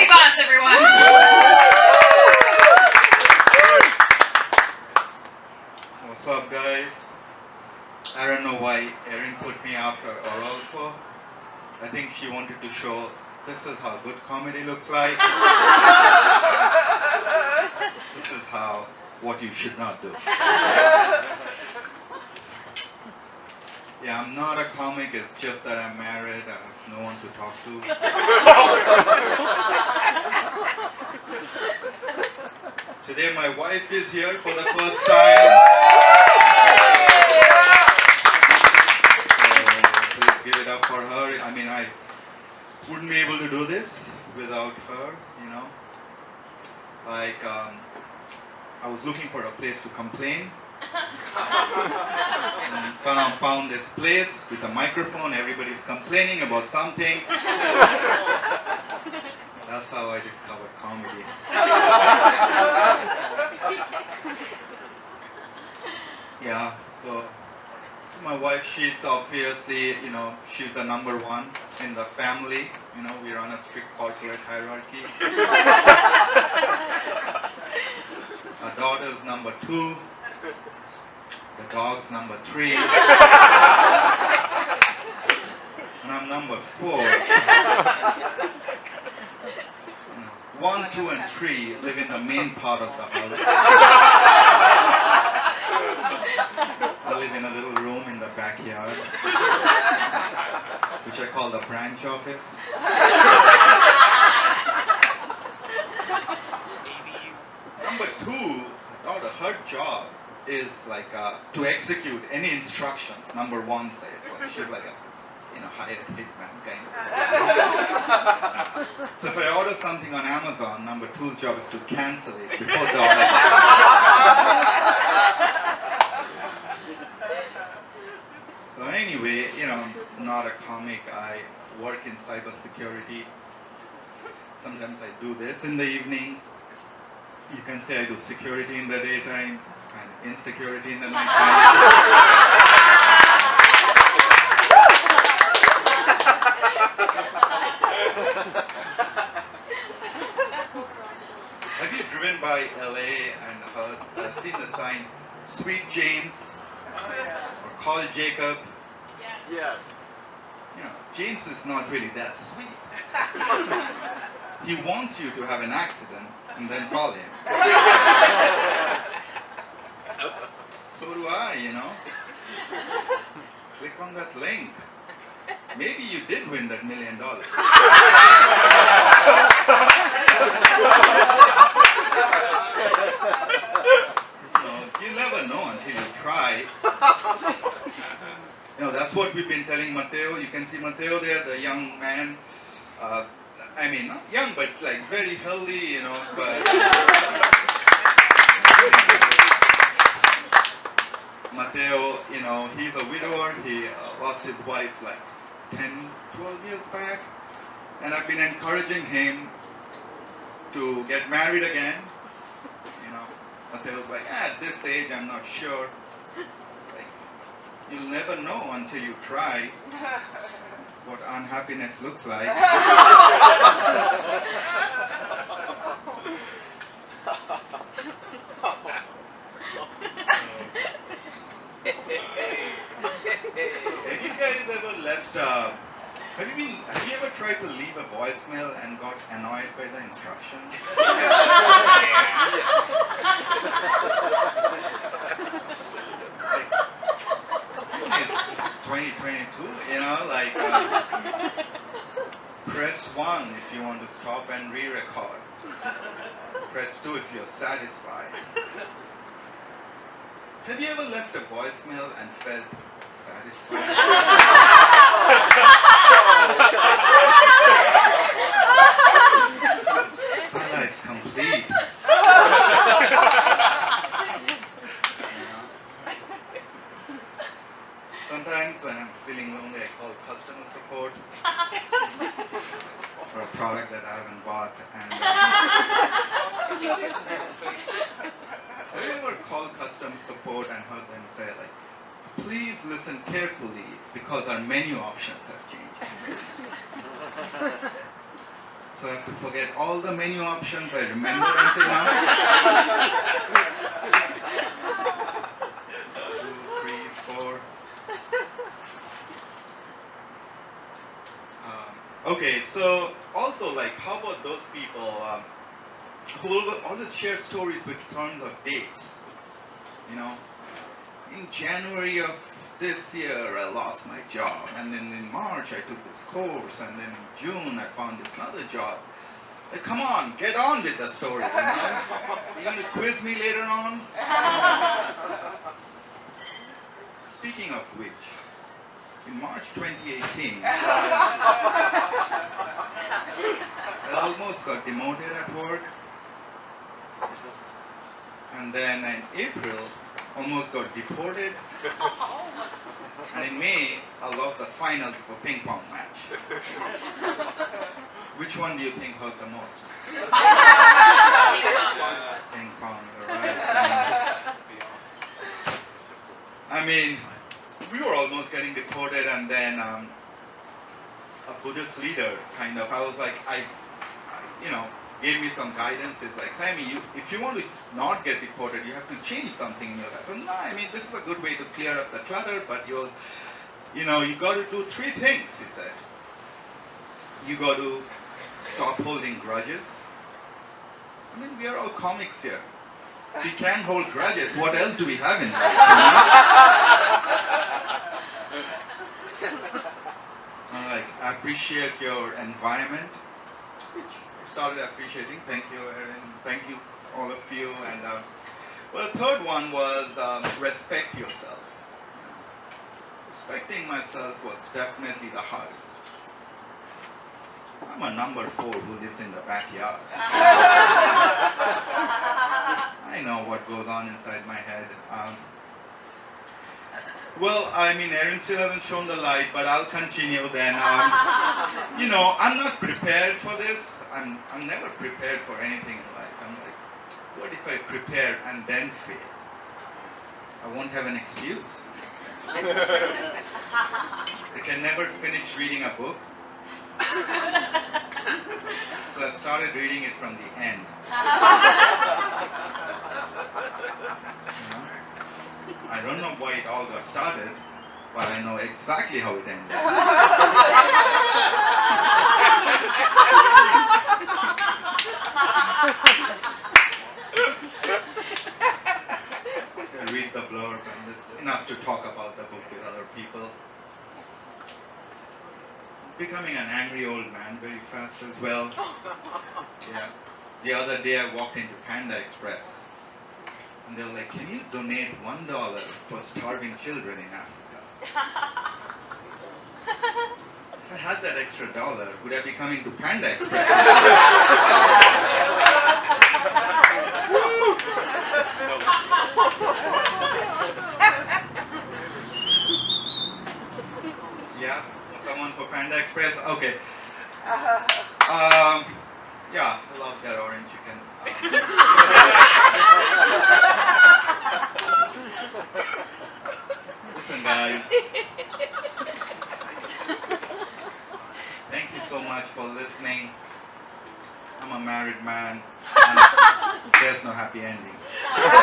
Happy boss, everyone. What's up, guys? I don't know why Erin put me after Orolfo. I think she wanted to show this is how good comedy looks like. this is how what you should not do. Yeah, I'm not a comic, it's just that I'm married, I have no one to talk to. Today my wife is here for the first time. So please give it up for her. I mean, I wouldn't be able to do this without her, you know. Like, um, I was looking for a place to complain and found, found this place with a microphone, everybody's complaining about something. That's how I discovered comedy. yeah, so my wife, she's obviously, you know, she's the number one in the family. You know, we run a strict corporate hierarchy. Our daughter's number two. The dog's number three. and I'm number four. One, two, and three live in the main part of the house. I live in a little room in the backyard, which I call the branch office. Number two, daughter, her job is like uh, to execute any instructions. Number one says like she's like a you know hired hitman kind of. so if I order something on Amazon, number two's job is to cancel it before the order. so anyway, you know, I'm not a comic. I work in cybersecurity. Sometimes I do this in the evenings. You can say I do security in the daytime insecurity in the nighttime. Have you driven by LA and heard, uh, seen the sign Sweet James or Call Jacob? Yes. You know, James is not really that sweet. he wants you to have an accident and then call him. So do I, you know. Click on that link. Maybe you did win that million dollars. You never know until you try. You know, that's what we've been telling Matteo. You can see Matteo there, the young man. Uh, I mean, not young, but like very healthy, you know, but... Matteo, you know, he's a widower. He uh, lost his wife like 10, 12 years back. And I've been encouraging him to get married again. You know, Matteo's like, ah, at this age, I'm not sure. Like, you'll never know until you try what unhappiness looks like. Have you guys ever left uh, have you been have you ever tried to leave a voicemail and got annoyed by the instructions? it's 2022, you know, like uh, press one if you want to stop and re-record. Press two if you're satisfied. Have you ever left a voicemail and felt satisfied? My life's complete. Sometimes when I'm feeling lonely, I call customer support for a product that I haven't bought. And uh, have you ever called customer support and heard them say like, please listen carefully because our menu options have changed. So I have to forget all the menu options I remember until now. Two, three, four. Um, okay, so also like, how about those people um, who always share stories with tons of dates? You know, in January of this year I lost my job, and then in March I took this course, and then in June I found this another job. Like, come on, get on with the story. You know? You're going to quiz me later on? Speaking of which, in March 2018, I almost got demoted at work. And then in April, almost got deported. And in May, I lost the finals of a ping pong match. Which one do you think hurt the most? ping pong, right? I mean, we were almost getting deported, and then um, a Buddhist leader kind of, I was like, I, I, you know, gave me some guidance. It's like, Sammy, you, if you want to not get deported, you have to change something in your life. Well, no, I mean, this is a good way to clear up the clutter, but you'll, you know, you got to do three things, he said. You got to stop holding grudges. I mean, we are all comics here. We can't hold grudges, what else do we have in life? like, appreciate your environment, I started appreciating. Thank you, Erin. Thank you, all of you. And uh, well, the third one was um, respect yourself. Respecting myself was definitely the hardest. I'm a number four who lives in the backyard. I know what goes on inside my head. Um, well, I mean, Erin still hasn't shown the light, but I'll continue then. Um, you know, I'm not prepared for this. I'm, I'm never prepared for anything in life. I'm like, what if I prepare and then fail? I won't have an excuse. I can never finish reading a book. So I started reading it from the end. You know? I don't know why it all got started, but I know exactly how it ended. Read the blurb and it's enough to talk about the book with other people. Becoming an angry old man very fast as well. Yeah. The other day I walked into Panda Express and they were like, can you donate one dollar for starving children in Africa? If I had that extra dollar, would I be coming to Panda Express? yeah? Someone for Panda Express? Okay. Um, yeah, I love that orange chicken. Guys. Thank you so much for listening. I'm a married man. and There's no happy ending.